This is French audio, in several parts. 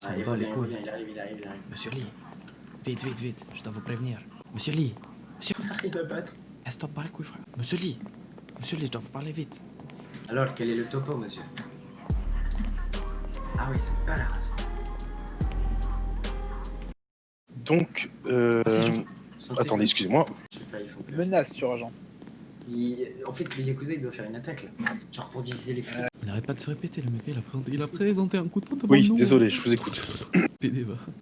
Ça Ah, me il bat les revient, il couilles. revient, il arrive, il arrive, il arrive. Monsieur Lee, vite, vite, vite, je dois vous prévenir. Monsieur Lee, Il va battre. eh, les couilles, frère. Monsieur Lee, monsieur Lee, je dois vous parler vite. Alors, quel est le topo, monsieur? Ah oui, c'est pas la race. Donc, euh, Ah. Santé, attendez, excusez-moi. Menace sur agent. Il- En fait, le Yakuza, il doit faire une attaque, là. Genre pour diviser les flics. Il n'arrête pas de se répéter, le mec, il a présenté, il a présenté un coup de poing Oui, désolé, je vous écoute.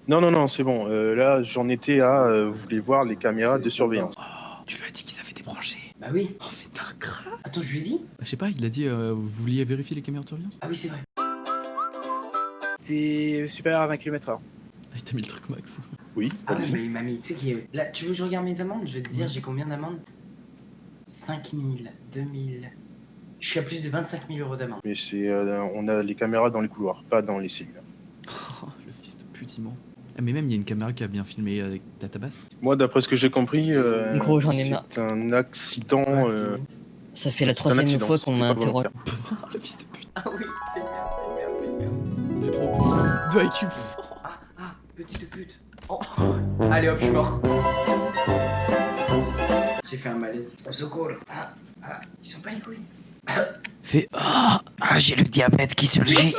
Non, non, non, c'est bon. euh, là, j'en étais à. euh, vous voulez voir les caméras de surveillance. Oh, tu lui as dit qu'ils avaient débranché. Bah oui. Oh, mais un crâne. Attends, je lui ai dit Bah, je sais pas, il a dit, euh, vous vouliez vérifier les caméras de surveillance? Ah oui, c'est vrai. C'est supérieur à 20 km/h. Ah, il t'a mis le truc max. Oui, Ah ouais, mais il m'a mis, tu sais qui est... Là, tu veux que je regarde mes amendes? Je vais te dire, j'ai combien d'amendes? 5000, 2000... Je suis à plus de 25 000 euros d'amende. Mais c'est, euh, on a les caméras dans les couloirs, pas dans les cellules. Oh, le fils de pute immense. Ah, mais même, il y a une caméra qui a bien filmé avec Database. Moi, d'après ce que j'ai compris, euh, Gros, j'en ai marre. c'est un accident. Ouais, euh, Ça fait la troisième accident, fois qu'on volontaire. Oh, le fils de pute. Ah oui, c'est merde, c'est merde, c'est merde. T'es trop con. Deux IQ. Ah, ah, petite pute. Oh, allez hop, je suis mort. J'ai fait un malaise. Au secours. Ah, ah, ils sont pas les couilles. Fais Ah, ah j'ai le diabète qui surgit.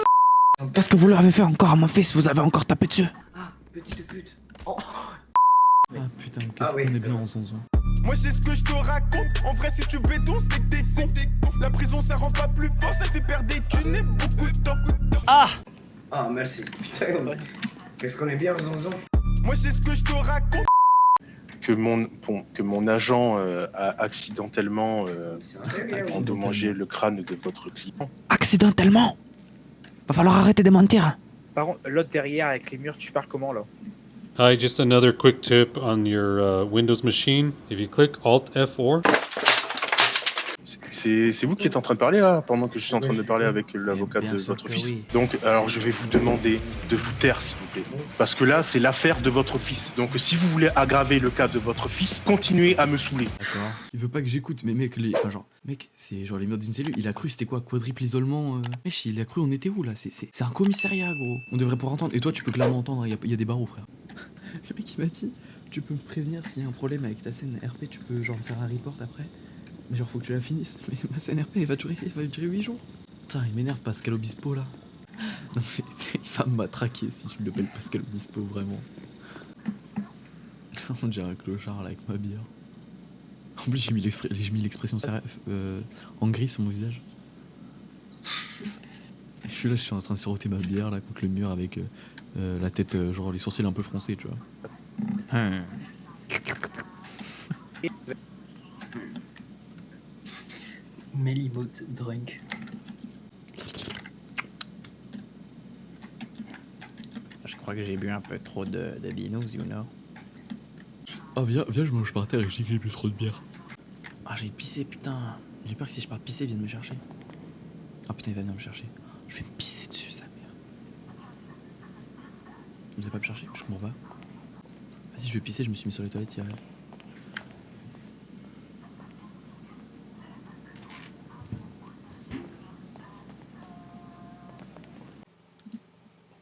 Qu'est-ce que vous leur avez fait encore à mon fils Vous avez encore tapé dessus Ah, petite pute. Oh, Ah putain, qu'est-ce Ah oui. qu'on est bien en son Moi j'ai ce que je te raconte En vrai si tu béton c'est que t'es con La prison ça rend pas plus fort Ça te fait perdre des thunes et beaucoup de temps ah, merci. Putain, qu'est-ce qu'on est bien aux zonzons. Moi j'ai ce que je te raconte Que mon, bon, que mon agent euh, a accidentellement euh, endommagé le crâne de votre client. Accidentellement? Va falloir arrêter de mentir. Par contre, l'autre derrière avec les murs, tu parles comment là? Hi, just another quick tip on your uh, Windows machine. If you click Alt F4, C'est- vous qui êtes en train de parler là, pendant que je suis en train de parler avec l'avocat Bien de votre fils. oui. Donc, alors je vais vous demander de vous taire, s'il vous plaît. Parce que là, c'est l'affaire de votre fils. Donc, si vous voulez aggraver le cas de votre fils, continuez à me saouler. D'accord. Il veut pas que j'écoute, mais mec, les... enfin, genre, mec, c'est genre les murs d'une cellule. Il a cru c'était quoi Quadruple isolement euh... Mec, il a cru on était où là? C'est un commissariat, gros. On devrait pouvoir entendre. Et toi, tu peux clairement entendre, il y, a- il y a des barreaux, frère. le mec, il m'a dit Tu peux me prévenir s'il y a un problème avec ta scène RP, tu peux genre me faire un report après? Mais genre, faut que tu la finisses. Mais ma scène RP, elle va durer, elle va durer 8 jours. Putain, il m'énerve Pascal Obispo là. Non, mais il va me matraquer si je l'appelle Pascal Obispo, vraiment. On dirait un clochard là avec ma bière. En plus, j'ai mis l'expr- j'ai mis l'expression euh, en gris sur mon visage. Je suis là, je suis en train de siroter ma bière là contre le mur avec euh, euh, la tête, euh, genre les sourcils un peu froncés, tu vois. Hmm. Melimote drunk. Je crois que j'ai bu un peu trop de, de binous, you know. Oh, viens, viens, je mange par terre et je dis que j'ai bu trop de bière. Ah, j'ai pissé, putain. J'ai peur que si je parte pisser, il vienne me chercher. Ah putain, il va venir me chercher. Je vais me pisser dessus, sa mère. Vous allez pas me chercher Je m'en vais. Vas-y, je vais pisser, je me suis mis sur les toilettes hier.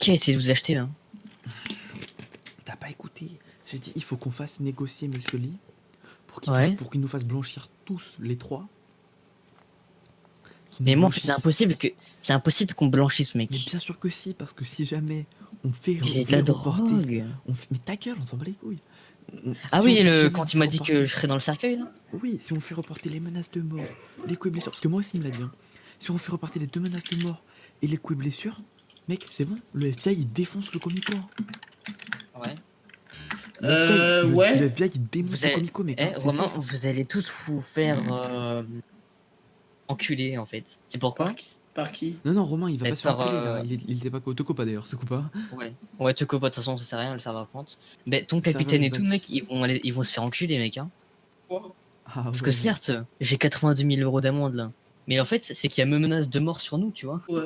Qui a essayé de vous acheter là T'as pas écouté J'ai dit, il faut qu'on fasse négocier Monsieur Lee pour qu'il Ouais. nous fasse blanchir tous les trois. Mais moi, c'est impossible que c'est impossible qu'on blanchisse, mec. Mais bien sûr que si, parce que si jamais on fait, J'ai on de la drogue. on fait- mais ta gueule, on s'en bat les couilles. On- Ah si oui, on- le, si quand il m'a dit que je serais dans le cercueil là Oui, si on fait reporter les menaces de mort, les coups et blessures, parce que moi aussi il me l'a dit. hein. Si on fait reporter les deux menaces de mort et les coups et blessures, mec, c'est bon, le FBI il défonce le comico. hein. Ouais. Le FBI, Euh, le- ouais. Le FBI il Vous le comico, mec. Eh, Romain, vous allez tous vous faire euh, enculer en fait. C'est pourquoi Par qui, par qui? Non, non, Romain il va pas se faire enculer, euh, là. Il, était pas te pas d'ailleurs, te pas. Ouais. Ouais, te copa, de toute façon, ça sert à rien, le serveur prente. Mais ton capitaine et tout, mec, ils vont, aller, ils vont se faire enculer, mec. Hein. Ah, Parce ouais. que certes, j'ai 82 000 euros d'amende là. Mais en fait, c'est qu'il y a me menace de mort sur nous, tu vois. Ouais.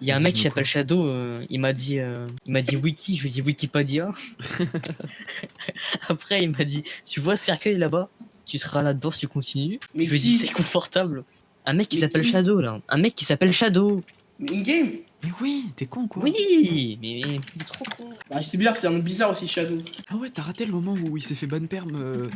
Il y a un mec qui s'appelle Shadow, euh, il m'a dit, euh, il m'a dit Wiki, je lui ai dit Wikipedia. Après, il m'a dit, tu vois ce cercueil là-bas, tu seras là-dedans si tu continues. Mais je lui ai dit, c'est confortable. Un mec qui s'appelle Shadow là, un mec qui s'appelle Shadow. Mais in-game? Mais oui, t'es con quoi Oui, mais mais trop con. Bah, c'est bizarre, c'est un nom bizarre aussi, Shadow. Ah ouais, t'as raté le moment où il s'est fait ban perm, euh.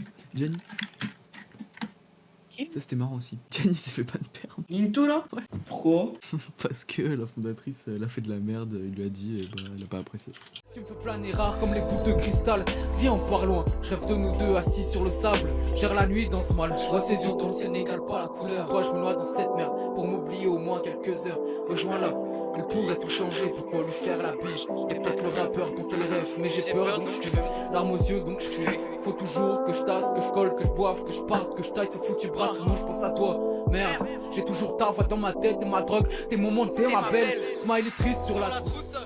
Ça c'était marrant aussi. Gianni s'est fait ban perm Ninto là Ouais. Pourquoi parce que la fondatrice, elle a fait de la merde, il lui a dit, et bah, elle a pas apprécié. Tu me fais planer rare comme les boules de cristal. Viens, on part loin. Je rêve de nous deux assis sur le sable. Gère la nuit dans ce mal. Je vois ses yeux dans le ciel n'égale pas la couleur. Toi, je me noie dans cette merde pour m'oublier au moins quelques heures. Rejoins-la. Elle pourrait tout changer, pourquoi lui faire la bise Y'a peut-être le rappeur dont elle rêve, mais j'ai peur donc je fuis Larmes aux yeux donc je fuis que je boive, que je parte, que je taille ce foutu bras Sinon je pense à toi, merde J'ai toujours ta voix dans ma tête et ma drogue Tes moments, t'es ma belle. Smiley triste sur la trousse